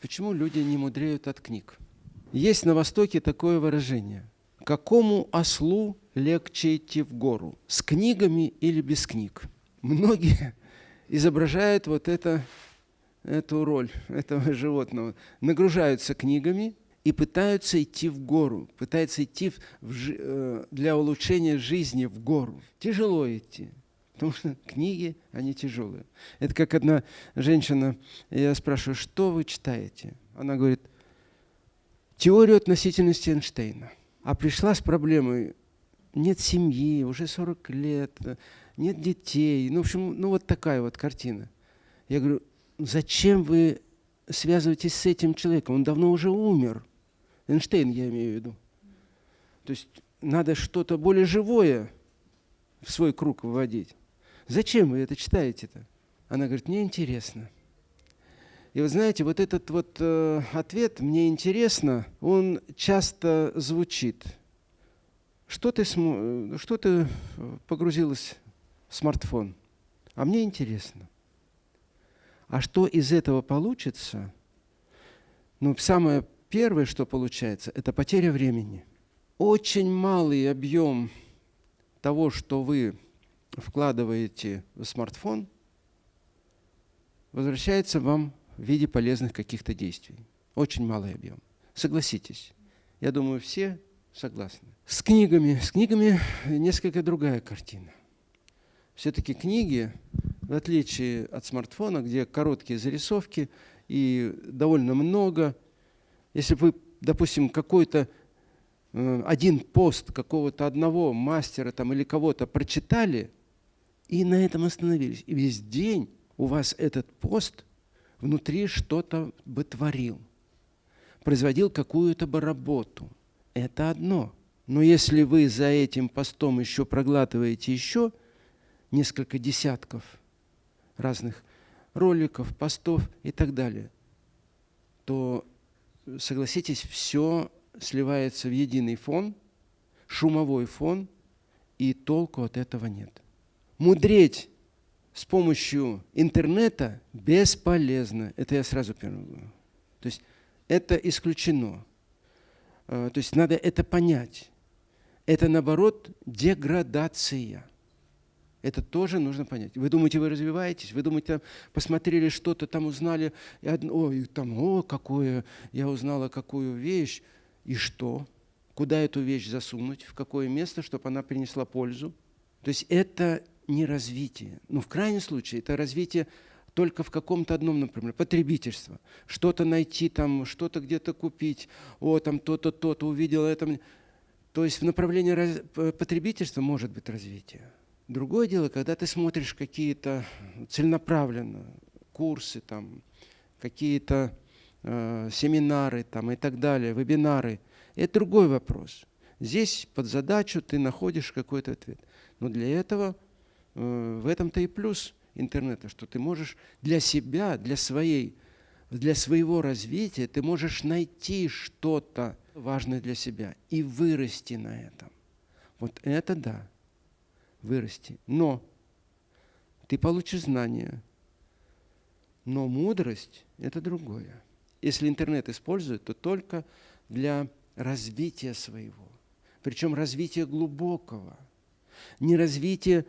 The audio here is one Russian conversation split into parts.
почему люди не мудреют от книг. Есть на Востоке такое выражение. Какому ослу легче идти в гору? С книгами или без книг? Многие изображают вот это, эту роль этого животного. Нагружаются книгами и пытаются идти в гору, пытаются идти в, в, для улучшения жизни в гору. Тяжело идти, потому что книги, они тяжелые. Это как одна женщина, я спрашиваю, что вы читаете? Она говорит, теорию относительности Эйнштейна. А пришла с проблемой, нет семьи, уже 40 лет, нет детей. Ну, в общем, ну вот такая вот картина. Я говорю, зачем вы связываетесь с этим человеком? Он давно уже умер. Эйнштейн я имею в виду. То есть надо что-то более живое в свой круг вводить. Зачем вы это читаете-то? Она говорит, мне интересно. И вы знаете, вот этот вот э, ответ «мне интересно», он часто звучит. Что ты, см... что ты погрузилась в смартфон? А мне интересно. А что из этого получится? Ну, самое первое, что получается, это потеря времени. Очень малый объем того, что вы вкладываете в смартфон, возвращается вам в виде полезных каких-то действий. Очень малый объем. Согласитесь. Я думаю, все согласны. С книгами. С книгами несколько другая картина. Все-таки книги, в отличие от смартфона, где короткие зарисовки и довольно много, если вы, допустим, какой-то э, один пост какого-то одного мастера там, или кого-то прочитали и на этом остановились, и весь день у вас этот пост – внутри что-то бы творил, производил какую-то бы работу. Это одно. Но если вы за этим постом еще проглатываете еще несколько десятков разных роликов, постов и так далее, то, согласитесь, все сливается в единый фон, шумовой фон, и толку от этого нет. Мудреть с помощью интернета бесполезно. Это я сразу первым говорю. То есть это исключено. А, то есть надо это понять. Это, наоборот, деградация. Это тоже нужно понять. Вы думаете, вы развиваетесь? Вы думаете, посмотрели что-то, там узнали, и одно, ой, там, о, какое, я узнала какую вещь, и что? Куда эту вещь засунуть, в какое место, чтобы она принесла пользу? То есть это не развитие. Ну, в крайнем случае, это развитие только в каком-то одном, например, потребительство. Что-то найти там, что-то где-то купить, о, там то-то, то-то, увидел это. То есть в направлении раз... потребительства может быть развитие. Другое дело, когда ты смотришь какие-то целенаправленно курсы, там, какие-то э, семинары там, и так далее, вебинары, это другой вопрос. Здесь под задачу ты находишь какой-то ответ. Но для этого в этом-то и плюс интернета, что ты можешь для себя, для, своей, для своего развития, ты можешь найти что-то важное для себя и вырасти на этом. Вот это да, вырасти. Но ты получишь знания, но мудрость – это другое. Если интернет используют, то только для развития своего. Причем развития глубокого. Не развития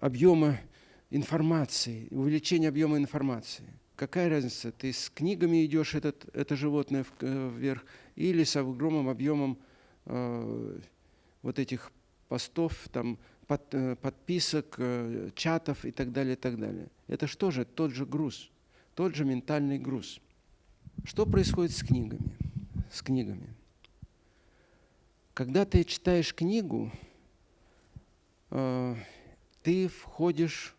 объема информации, увеличение объема информации. Какая разница, ты с книгами идешь этот, это животное э, вверх или с огромным объемом э, вот этих постов, там, под, подписок, э, чатов и так далее, и так далее. Это что же? Тот же груз, тот же ментальный груз. Что происходит с книгами? С книгами. Когда ты читаешь книгу, Э, ты входишь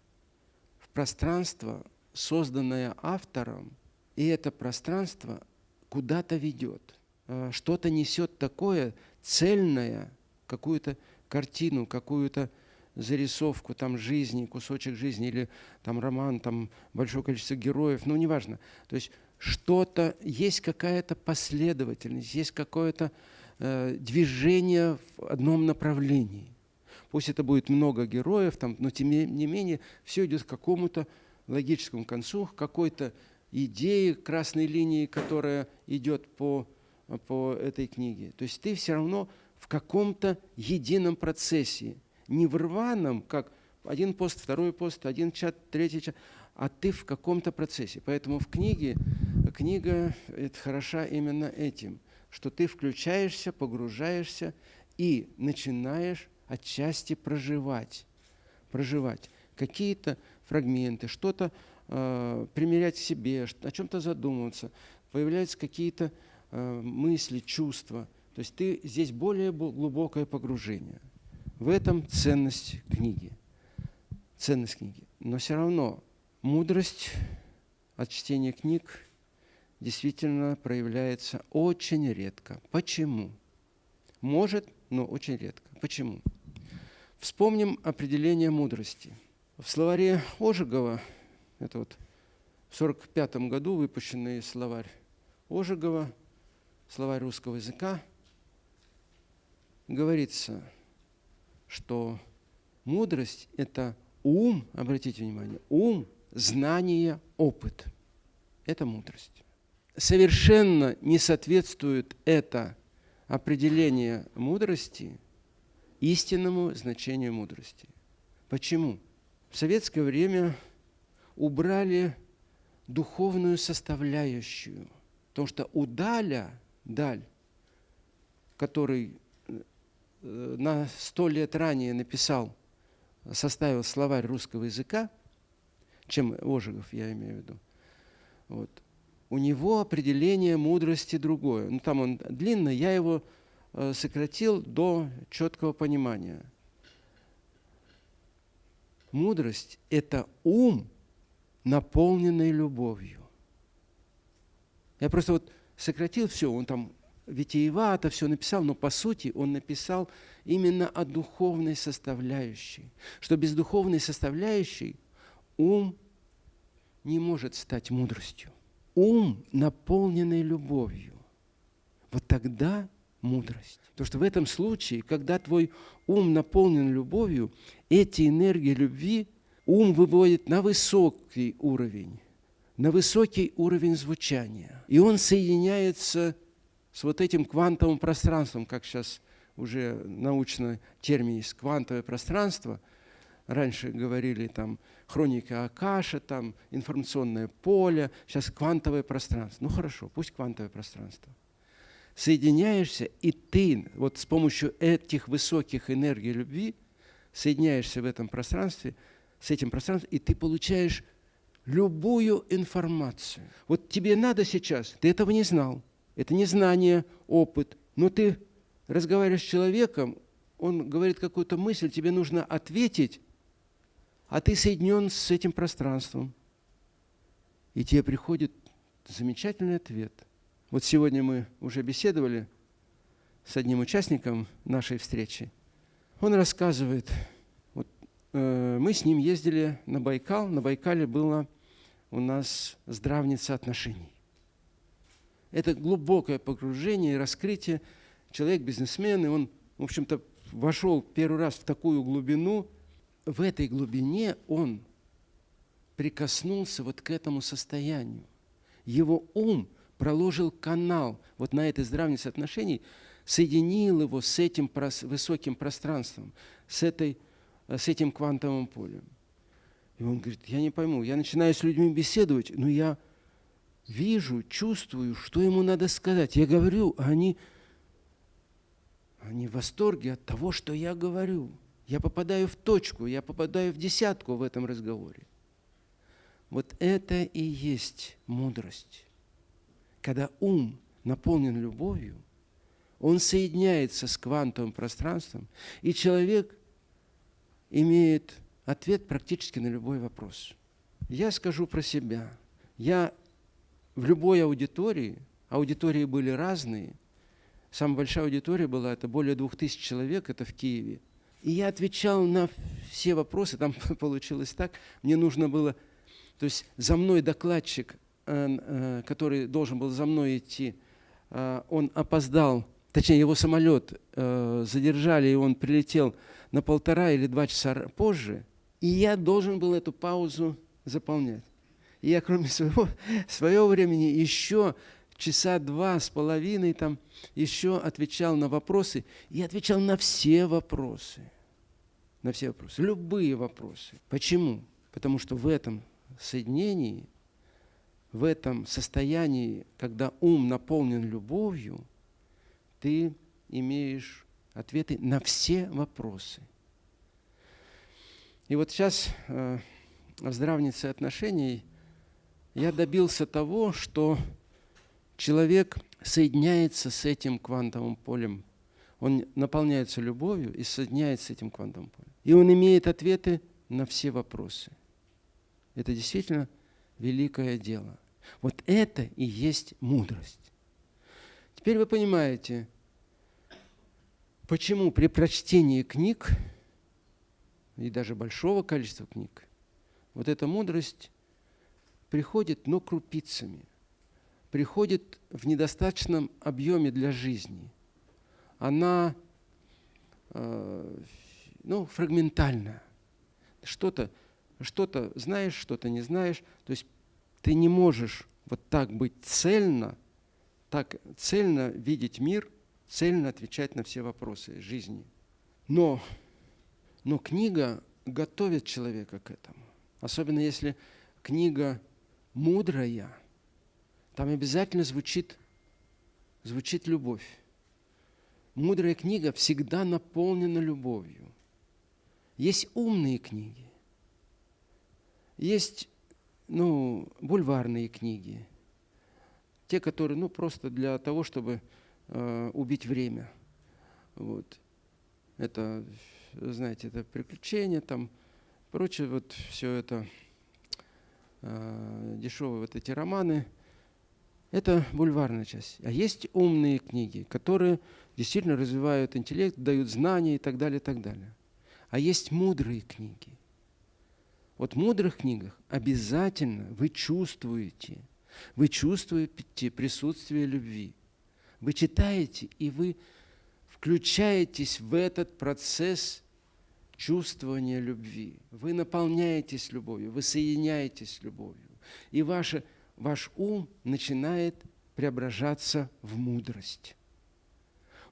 в пространство, созданное автором, и это пространство куда-то ведет, э, что-то несет такое цельное, какую-то картину, какую-то зарисовку там жизни, кусочек жизни или там роман, там большое количество героев, ну неважно. То есть что-то, есть какая-то последовательность, есть какое-то э, движение в одном направлении. Пусть это будет много героев, там, но тем не менее все идет к какому-то логическому концу, к какой-то идеи красной линии, которая идет по, по этой книге. То есть ты все равно в каком-то едином процессе, не в рваном, как один пост, второй пост, один чат, третий чат, а ты в каком-то процессе. Поэтому в книге, книга это хороша именно этим, что ты включаешься, погружаешься и начинаешь отчасти проживать, проживать какие-то фрагменты, что-то э, примерять к себе, о чем-то задумываться, появляются какие-то э, мысли, чувства. То есть ты здесь более глубокое погружение. В этом ценность книги. Ценность книги. Но все равно мудрость от чтения книг действительно проявляется очень редко. Почему? Может, но очень редко. Почему? Вспомним определение мудрости. В словаре Ожегова, это вот в 1945 году выпущенный словарь Ожегова, словарь русского языка, говорится, что мудрость – это ум, обратите внимание, ум, знание, опыт. Это мудрость. Совершенно не соответствует это определение мудрости истинному значению мудрости. Почему? В советское время убрали духовную составляющую, потому что у Даля, Даль, который э, на сто лет ранее написал, составил словарь русского языка, чем Ожегов, я имею в виду, вот, у него определение мудрости другое. Ну, там он длинный, я его сократил до четкого понимания. Мудрость – это ум, наполненный любовью. Я просто вот сократил все, он там витиевато все написал, но по сути он написал именно о духовной составляющей. Что без духовной составляющей ум не может стать мудростью ум, наполненный любовью, вот тогда мудрость. Потому что в этом случае, когда твой ум наполнен любовью, эти энергии любви ум выводит на высокий уровень, на высокий уровень звучания. И он соединяется с вот этим квантовым пространством, как сейчас уже научно термин есть, квантовое пространство – Раньше говорили там хроника Акаша, там информационное поле, сейчас квантовое пространство. Ну хорошо, пусть квантовое пространство. Соединяешься, и ты вот с помощью этих высоких энергий любви соединяешься в этом пространстве, с этим пространством, и ты получаешь любую информацию. Вот тебе надо сейчас, ты этого не знал, это не знание, опыт, но ты разговариваешь с человеком, он говорит какую-то мысль, тебе нужно ответить, а ты соединен с этим пространством. И тебе приходит замечательный ответ. Вот сегодня мы уже беседовали с одним участником нашей встречи. Он рассказывает, вот, э, мы с ним ездили на Байкал, на Байкале было у нас здравница отношений. Это глубокое погружение и раскрытие. Человек бизнесмен, и он, в общем-то, вошел первый раз в такую глубину – в этой глубине он прикоснулся вот к этому состоянию. Его ум проложил канал вот на этой здравнице отношений, соединил его с этим высоким пространством, с, этой, с этим квантовым полем. И он говорит, я не пойму, я начинаю с людьми беседовать, но я вижу, чувствую, что ему надо сказать. Я говорю, а они, они в восторге от того, что я говорю. Я попадаю в точку, я попадаю в десятку в этом разговоре. Вот это и есть мудрость. Когда ум наполнен любовью, он соединяется с квантовым пространством, и человек имеет ответ практически на любой вопрос. Я скажу про себя. Я в любой аудитории, аудитории были разные, самая большая аудитория была, это более двух тысяч человек, это в Киеве – и я отвечал на все вопросы, там получилось так, мне нужно было, то есть за мной докладчик, который должен был за мной идти, э, он опоздал, точнее его самолет задержали, и он прилетел на полтора или два часа позже, и я должен был эту паузу заполнять. И я, кроме своего, своего времени, еще часа два с половиной там еще отвечал на вопросы. И отвечал на все вопросы. На все вопросы. Любые вопросы. Почему? Потому что в этом соединении, в этом состоянии, когда ум наполнен любовью, ты имеешь ответы на все вопросы. И вот сейчас э, в здравнице отношений я добился того, что человек соединяется с этим квантовым полем. Он наполняется любовью и соединяется с этим квантовым полем. И он имеет ответы на все вопросы. Это действительно великое дело. Вот это и есть мудрость. Теперь вы понимаете, почему при прочтении книг, и даже большого количества книг, вот эта мудрость приходит, но крупицами – приходит в недостаточном объеме для жизни. Она э, ну, фрагментальна. Что-то что знаешь, что-то не знаешь. То есть ты не можешь вот так быть цельно, так цельно видеть мир, цельно отвечать на все вопросы жизни. Но, но книга готовит человека к этому. Особенно если книга мудрая – там обязательно звучит, звучит любовь. Мудрая книга всегда наполнена любовью. Есть умные книги, есть ну, бульварные книги, те, которые ну, просто для того, чтобы э, убить время. Вот. Это, знаете, это приключения, там, прочее, вот все это э, дешевые вот эти романы – это бульварная часть. А есть умные книги, которые действительно развивают интеллект, дают знания и так далее, и так далее. А есть мудрые книги. Вот в мудрых книгах обязательно вы чувствуете, вы чувствуете присутствие любви. Вы читаете, и вы включаетесь в этот процесс чувствования любви. Вы наполняетесь любовью, вы соединяетесь с любовью. И ваше ваш ум начинает преображаться в мудрость.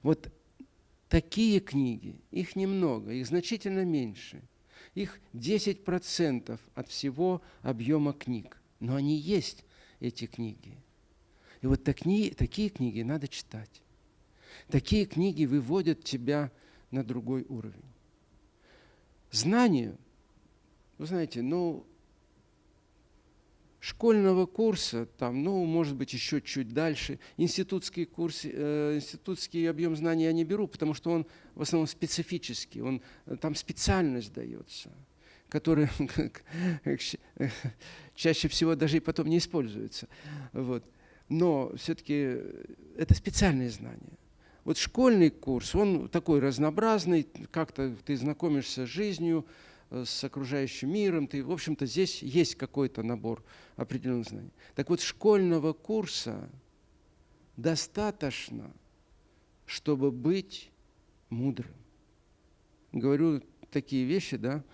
Вот такие книги, их немного, их значительно меньше. Их 10% от всего объема книг. Но они есть, эти книги. И вот такие, такие книги надо читать. Такие книги выводят тебя на другой уровень. Знание, вы знаете, ну, школьного курса, там, ну, может быть, еще чуть дальше. Институтский курс, э, институтский объем знаний я не беру, потому что он в основном специфический, он, там специальность дается, которая чаще всего даже и потом не используется. Вот. Но все-таки это специальные знания. Вот школьный курс, он такой разнообразный, как-то ты знакомишься с жизнью, Э, с окружающим миром, ты, в общем-то, здесь есть какой-то набор определенных знаний. Так вот, школьного курса достаточно, чтобы быть мудрым. Говорю такие вещи, да?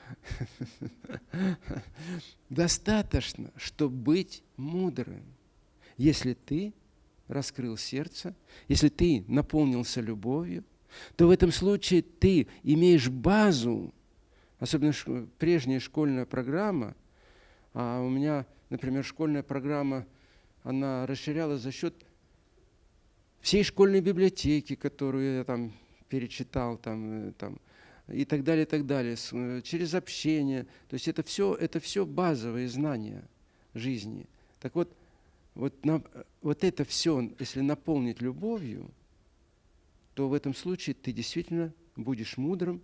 Достаточно, чтобы быть мудрым, если ты раскрыл сердце, если ты наполнился любовью, то в этом случае ты имеешь базу особенно прежняя школьная программа, а у меня, например, школьная программа, она расширялась за счет всей школьной библиотеки, которую я там перечитал, там, э, там, и так далее, и так далее, э, через общение. То есть это все, это все базовые знания жизни. Так вот, вот, на, вот это все, если наполнить любовью, то в этом случае ты действительно будешь мудрым,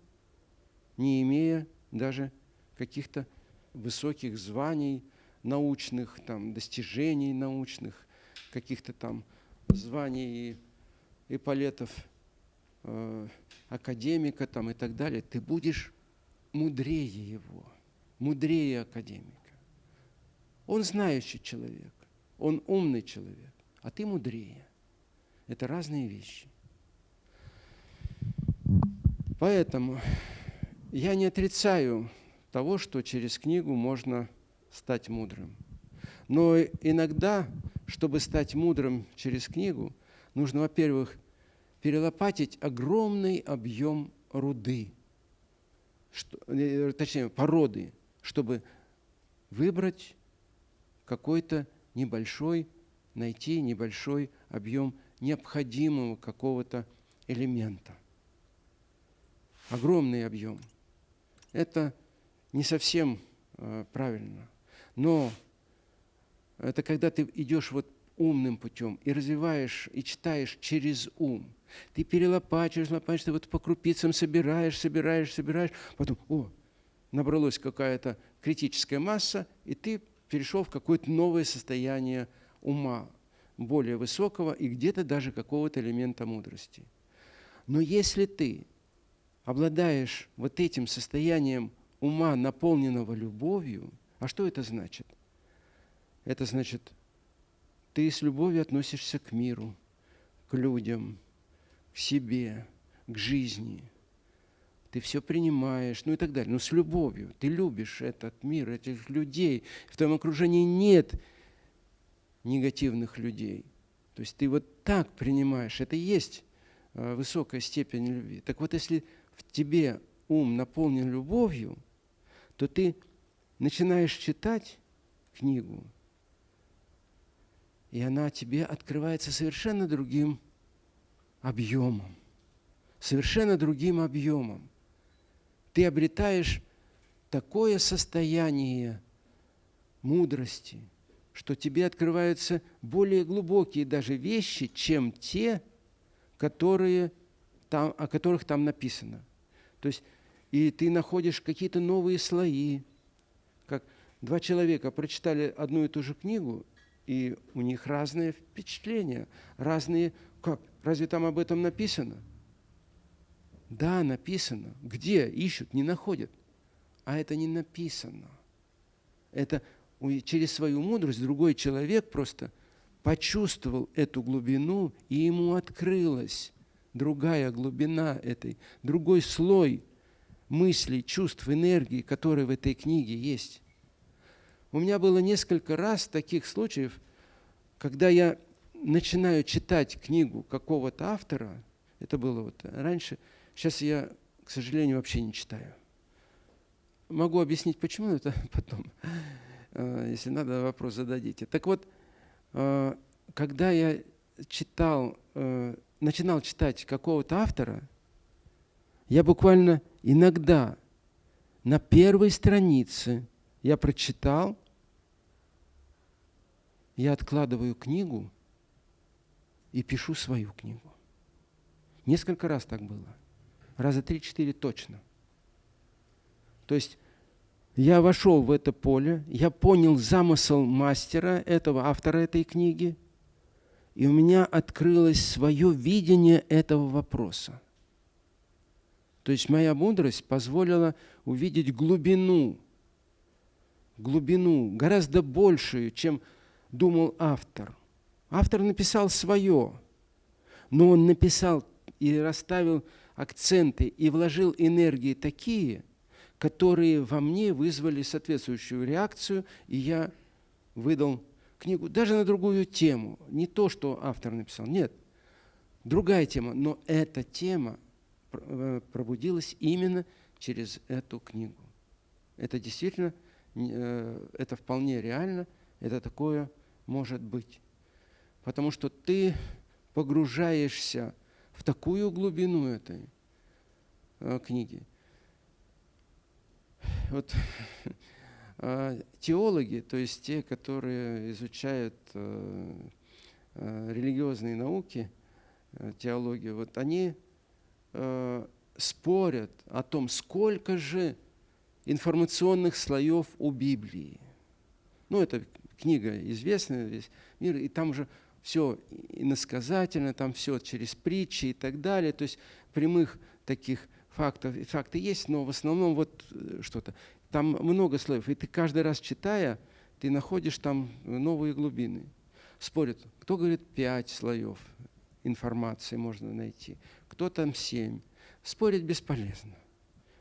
не имея даже каких-то высоких званий научных, там, достижений научных, каких-то там званий и эполетов э, академика там, и так далее, ты будешь мудрее его, мудрее академика. Он знающий человек, он умный человек, а ты мудрее. Это разные вещи. Поэтому я не отрицаю того, что через книгу можно стать мудрым. Но иногда, чтобы стать мудрым через книгу, нужно, во-первых, перелопатить огромный объем руды, что, э, точнее, породы, чтобы выбрать какой-то небольшой, найти небольшой объем необходимого какого-то элемента. Огромный объем. Это не совсем э, правильно. Но это когда ты идешь вот умным путем и развиваешь, и читаешь через ум. Ты перелопачиваешь, лопачешь, ты вот по крупицам собираешь, собираешь, собираешь. Потом, о, набралась какая-то критическая масса, и ты перешел в какое-то новое состояние ума, более высокого и где-то даже какого-то элемента мудрости. Но если ты обладаешь вот этим состоянием ума, наполненного любовью, а что это значит? Это значит, ты с любовью относишься к миру, к людям, к себе, к жизни. Ты все принимаешь, ну и так далее. Но с любовью. Ты любишь этот мир, этих людей. В твоем окружении нет негативных людей. То есть ты вот так принимаешь. Это и есть э, высокая степень любви. Так вот, если в тебе ум наполнен любовью, то ты начинаешь читать книгу, и она тебе открывается совершенно другим объемом. Совершенно другим объемом. Ты обретаешь такое состояние мудрости, что тебе открываются более глубокие даже вещи, чем те, которые там, о которых там написано. То есть и ты находишь какие-то новые слои. Как два человека прочитали одну и ту же книгу, и у них разные впечатления, разные... Как? Разве там об этом написано? Да, написано. Где? Ищут, не находят. А это не написано. Это через свою мудрость другой человек просто почувствовал эту глубину, и ему открылась другая глубина этой, другой слой мыслей, чувств, энергии, которые в этой книге есть. У меня было несколько раз таких случаев, когда я начинаю читать книгу какого-то автора, это было вот раньше, сейчас я, к сожалению, вообще не читаю. Могу объяснить, почему, это потом, э, если надо, вопрос зададите. Так вот, э, когда я читал, э, начинал читать какого-то автора, я буквально иногда на первой странице я прочитал, я откладываю книгу и пишу свою книгу. Несколько раз так было. Раза три-четыре точно. То есть я вошел в это поле, я понял замысел мастера, этого автора этой книги, и у меня открылось свое видение этого вопроса. То есть моя мудрость позволила увидеть глубину, глубину, гораздо большую, чем думал автор. Автор написал свое, но он написал и расставил акценты и вложил энергии такие, которые во мне вызвали соответствующую реакцию, и я выдал книгу даже на другую тему. Не то, что автор написал, нет, другая тема, но эта тема Э, пробудилась именно через эту книгу. Это действительно, э, это вполне реально, это такое может быть. Потому что ты погружаешься в такую глубину этой э, книги. Вот теологи, то есть те, которые изучают религиозные науки, теологию, вот они э, спорят о том, сколько же информационных слоев у Библии. Ну, это книга известная, весь мир, и там же все иносказательно, там все через притчи и так далее. То есть прямых таких фактов, факты есть, но в основном вот э, что-то. Там много слоев, и ты каждый раз читая, ты находишь там новые глубины. Спорят, кто говорит пять слоев информации можно найти, кто там семь. Спорить бесполезно.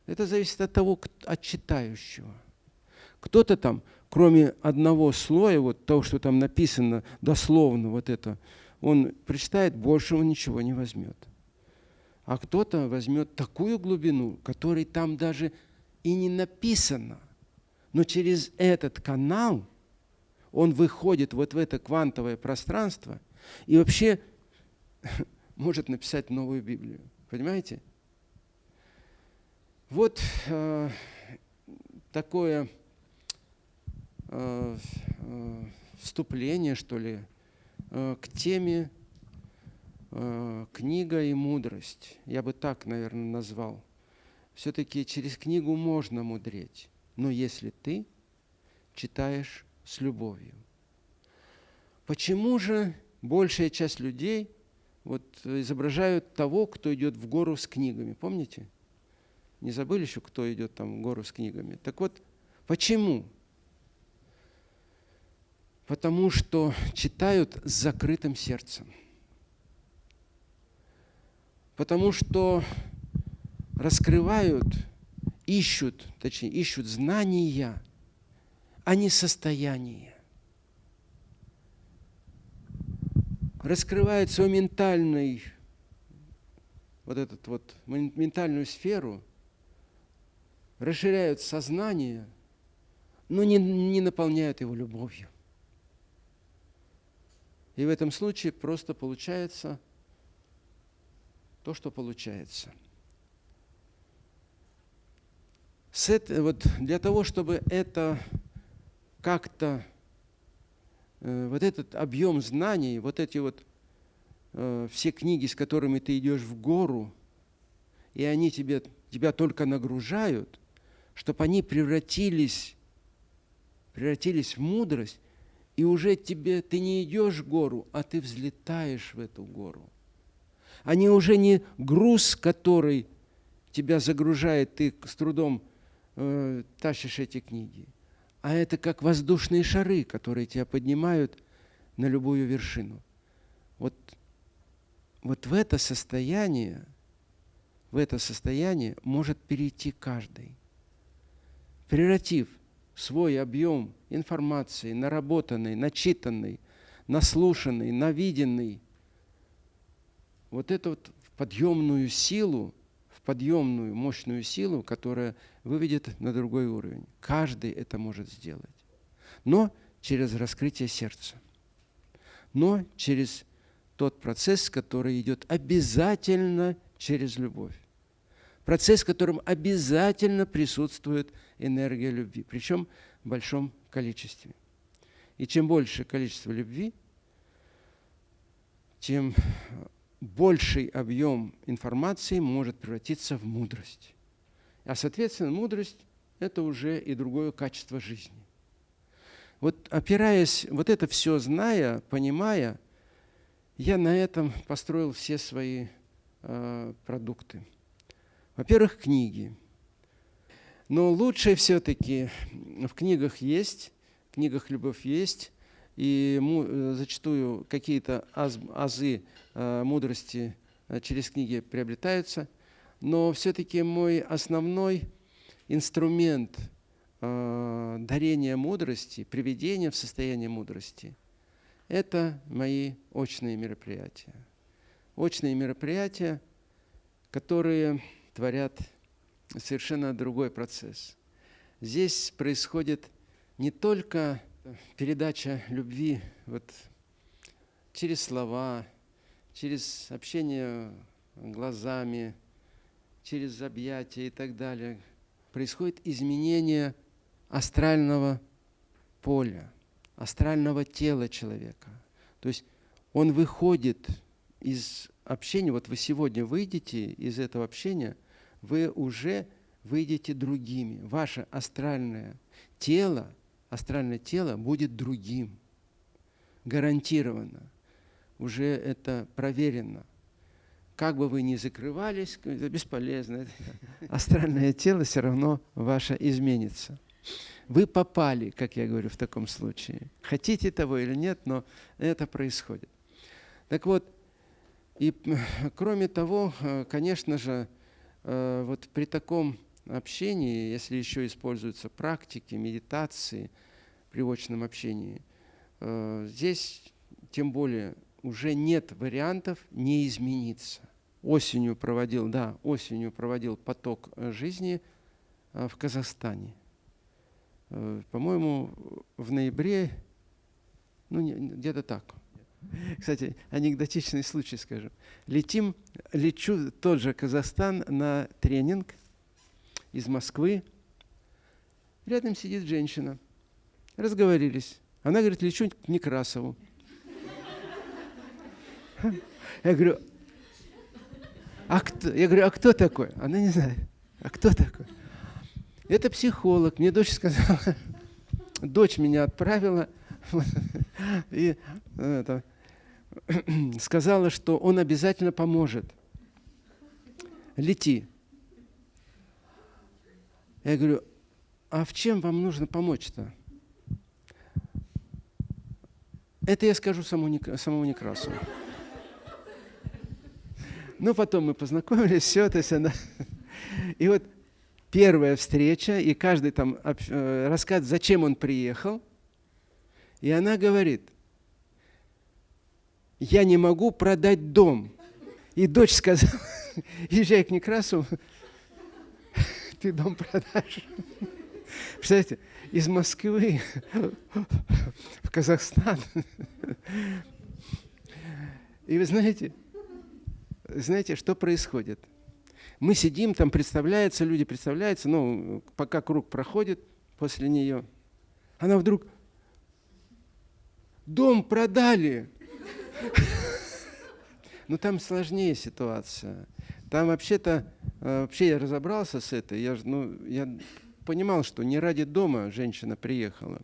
Это зависит от того, от читающего. Кто-то там, кроме одного слоя, вот того, что там написано дословно, вот это, он прочитает, больше он ничего не возьмет. А кто-то возьмет такую глубину, которой там даже и не написано. Но через этот канал он выходит вот в это квантовое пространство и вообще может написать новую Библию. Понимаете? Вот э, такое э, вступление, что ли, э, к теме э, «Книга и мудрость». Я бы так, наверное, назвал. Все-таки через книгу можно мудреть, но если ты читаешь с любовью. Почему же большая часть людей вот изображают того, кто идет в гору с книгами? Помните? Не забыли еще, кто идет там в гору с книгами? Так вот, почему? Потому что читают с закрытым сердцем. Потому что раскрывают, ищут, точнее, ищут знания, а не состояние. Раскрывают свою ментальную, вот этот вот, ментальную сферу, расширяют сознание, но не, не наполняют его любовью. И в этом случае просто получается то, что получается – с это, вот для того, чтобы это как-то, э, вот этот объем знаний, вот эти вот э, все книги, с которыми ты идешь в гору, и они тебе, тебя только нагружают, чтобы они превратились, превратились в мудрость, и уже тебе, ты не идешь в гору, а ты взлетаешь в эту гору. Они уже не груз, который тебя загружает, ты с трудом э, тащишь эти книги, а это как воздушные шары, которые тебя поднимают на любую вершину. Вот, вот в это состояние, в это состояние может перейти каждый, превратив свой объем информации, наработанный, начитанный, наслушанный, навиденный, вот эту вот подъемную силу, подъемную, мощную силу, которая выведет на другой уровень. Каждый это может сделать. Но через раскрытие сердца. Но через тот процесс, который идет обязательно через любовь. Процесс, в котором обязательно присутствует энергия любви, причем в большом количестве. И чем больше количество любви, тем больший объем информации может превратиться в мудрость. А, соответственно, мудрость – это уже и другое качество жизни. Вот опираясь, вот это все зная, понимая, я на этом построил все свои э, продукты. Во-первых, книги. Но лучше все-таки в книгах есть, в книгах любовь есть, и э, зачастую какие-то аз, азы э, мудрости э, через книги приобретаются, но все-таки мой основной инструмент дарения мудрости, приведения в состояние мудрости – это мои очные мероприятия. Очные мероприятия, которые творят совершенно другой процесс. Здесь происходит не только передача любви вот через слова, через общение глазами, через объятия и так далее, происходит изменение астрального поля, астрального тела человека. То есть он выходит из общения, вот вы сегодня выйдете из этого общения, вы уже выйдете другими. Ваше астральное тело – астральное тело будет другим. Гарантированно. Уже это проверено. Как бы вы ни закрывались, это бесполезно. Астральное тело все равно ваше изменится. Вы попали, как я говорю, в таком случае. Хотите того или нет, но это происходит. Так вот, и кроме того, конечно же, э, вот при таком общении, если еще используются практики, медитации при очном общении, э, здесь тем более уже нет вариантов не измениться. Осенью проводил, да, осенью проводил поток жизни в Казахстане. По-моему, в ноябре, ну где-то так. Кстати, анекдотичный случай скажу. Летим, лечу тот же Казахстан на тренинг из Москвы. Рядом сидит женщина. Разговорились. Она говорит, лечу к Некрасову. Я говорю, а кто? Я говорю, а кто такой? Она не знает. А кто такой? Это психолог. Мне дочь сказала, дочь меня отправила и это, сказала, что он обязательно поможет. Лети. Я говорю, а в чем вам нужно помочь-то? Это я скажу самому, Некрасу. Ну, потом мы познакомились, все, то есть она... И вот первая встреча, и каждый там э, рассказывает, зачем он приехал. И она говорит, я не могу продать дом. И дочь сказала, езжай к Некрасу, ты дом продашь. Представляете, из Москвы в Казахстан. И вы знаете, знаете, что происходит? Мы сидим, там представляются, люди представляются, но пока круг проходит после нее, она вдруг, дом продали. Ну там сложнее ситуация. Там вообще-то, э, вообще я разобрался с этой, я, ну, я понимал, что не ради дома женщина приехала.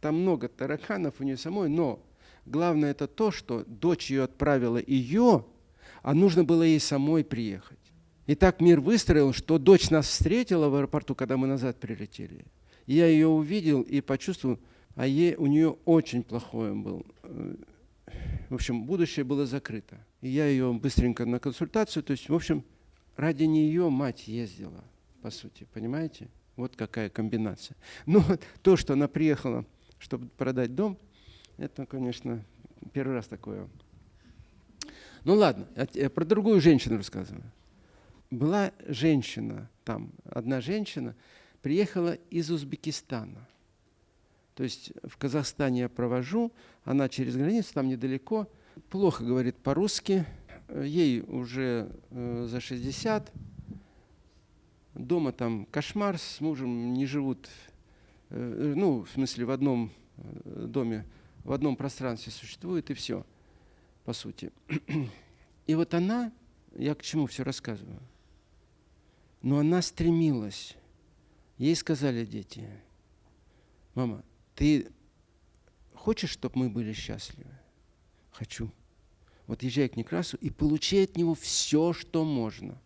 Там много тараканов у нее самой, но главное это то, что дочь ее отправила ее, а нужно было ей самой приехать. И так мир выстроил, что дочь нас встретила в аэропорту, когда мы назад прилетели. Я ее увидел и почувствовал, а ей, у нее очень плохое был. В общем, будущее было закрыто. И я ее быстренько на консультацию, то есть, в общем, ради нее мать ездила, по сути, понимаете? Вот какая комбинация. Ну, то, что она приехала, чтобы продать дом, это, конечно, первый раз такое. Ну ладно, я про другую женщину рассказываю была женщина там, одна женщина, приехала из Узбекистана. То есть в Казахстане я провожу, она через границу, там недалеко, плохо говорит по-русски, ей уже э, за 60, дома там кошмар, с мужем не живут, э, ну, в смысле, в одном э, доме, в одном пространстве существует, и все, по сути. И вот она, я к чему все рассказываю, но она стремилась. Ей сказали дети, мама, ты хочешь, чтобы мы были счастливы? Хочу. Вот езжай к Некрасу и получи от него все, что можно.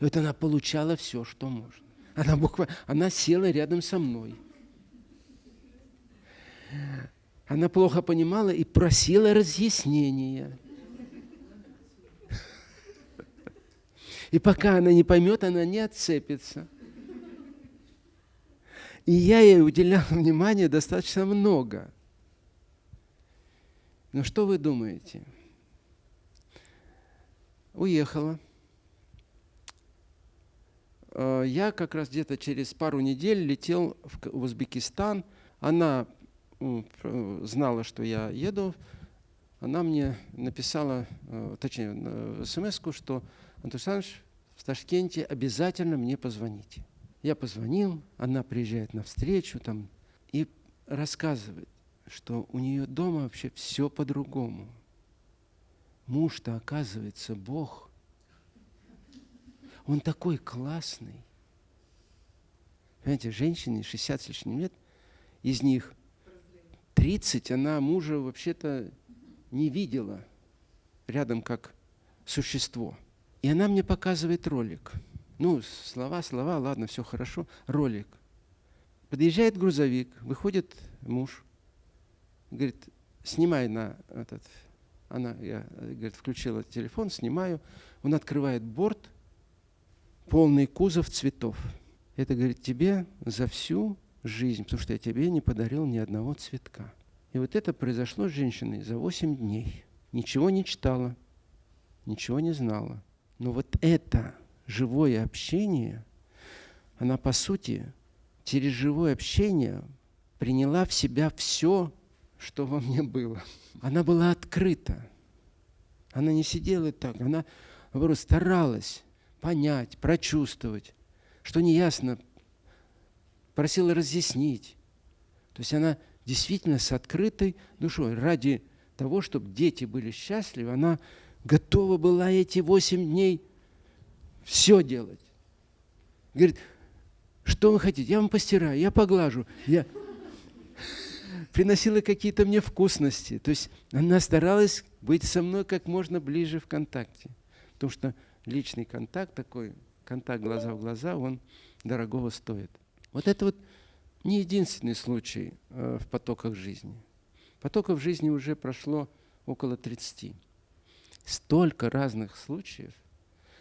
И вот она получала все, что можно. Она буквально, она села рядом со мной. Она плохо понимала и просила разъяснения. И пока она не поймет, она не отцепится. И я ей уделял внимания достаточно много. Но что вы думаете? Уехала. Э, я как раз где-то через пару недель летел в Узбекистан. Она знала, что я еду. Она мне написала, э, точнее, смс что Антон Александрович, в Ташкенте обязательно мне позвоните. Я позвонил, она приезжает на встречу там, и рассказывает, что у нее дома вообще все по-другому. Муж-то, оказывается, Бог. Он такой классный. Понимаете, женщине 60 с лишним лет, из них 30 она мужа вообще-то не видела рядом как существо. И она мне показывает ролик. Ну, слова, слова, ладно, все хорошо. Ролик. Подъезжает грузовик, выходит муж, говорит, снимай на этот... Она, я, говорит, включила телефон, снимаю. Он открывает борт, полный кузов цветов. Это, говорит, тебе за всю жизнь, потому что я тебе не подарил ни одного цветка. И вот это произошло с женщиной за 8 дней. Ничего не читала, ничего не знала. Но вот это живое общение, она по сути через живое общение приняла в себя все, что во мне было. Она была открыта. Она не сидела так, она, наоборот, старалась понять, прочувствовать, что неясно, просила разъяснить. То есть она действительно с открытой душой, ради того, чтобы дети были счастливы, она готова была эти восемь дней все делать. Говорит, что вы хотите? Я вам постираю, я поглажу. Я приносила какие-то мне вкусности. То есть она старалась быть со мной как можно ближе в контакте. Потому что личный контакт такой, контакт глаза в глаза, он дорогого стоит. Вот это вот не единственный случай э, в потоках жизни. Потоков жизни уже прошло около 30. Столько разных случаев,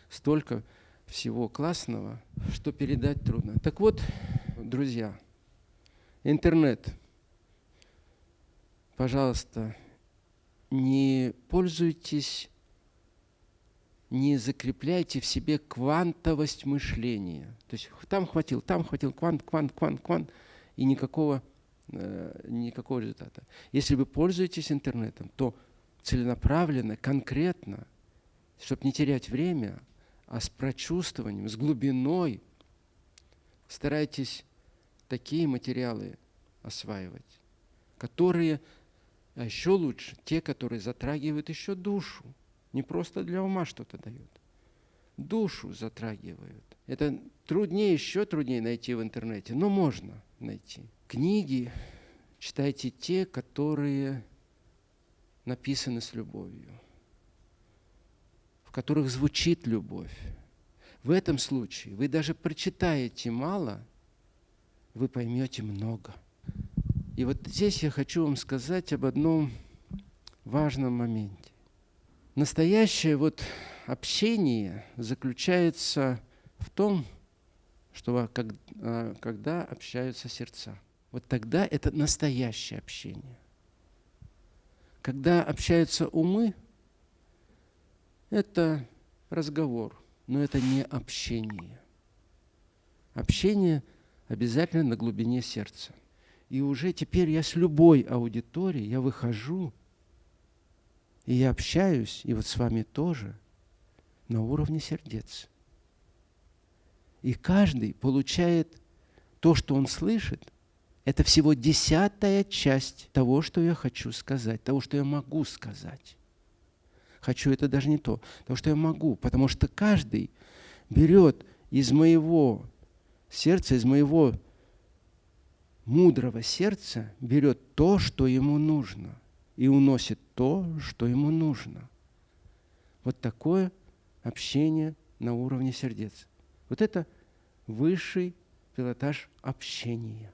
столько всего классного, что передать трудно. Так вот, друзья, интернет, пожалуйста, не пользуйтесь, не закрепляйте в себе квантовость мышления. То есть там хватил, там хватил, квант, квант, квант, квант, и никакого, э, никакого результата. Если вы пользуетесь интернетом, то целенаправленно, конкретно, чтобы не терять время, а с прочувствованием, с глубиной старайтесь такие материалы осваивать, которые, а еще лучше, те, которые затрагивают еще душу, не просто для ума что-то дают, душу затрагивают. Это труднее, еще труднее найти в интернете, но можно найти. Книги читайте те, которые написаны с любовью в которых звучит любовь. В этом случае вы даже прочитаете мало, вы поймете много. И вот здесь я хочу вам сказать об одном важном моменте. Настоящее вот общение заключается в том, что а, когда общаются сердца. Вот тогда это настоящее общение. Когда общаются умы – это разговор, но это не общение. Общение обязательно на глубине сердца. И уже теперь я с любой аудиторией, я выхожу, и я общаюсь, и вот с вами тоже, на уровне сердец. И каждый получает то, что он слышит, это всего десятая часть того, что я хочу сказать, того, что я могу сказать хочу, это даже не то. Потому что я могу, потому что каждый берет из моего сердца, из моего мудрого сердца, берет то, что ему нужно, и уносит то, что ему нужно. Вот такое общение на уровне сердец. Вот это высший пилотаж общения.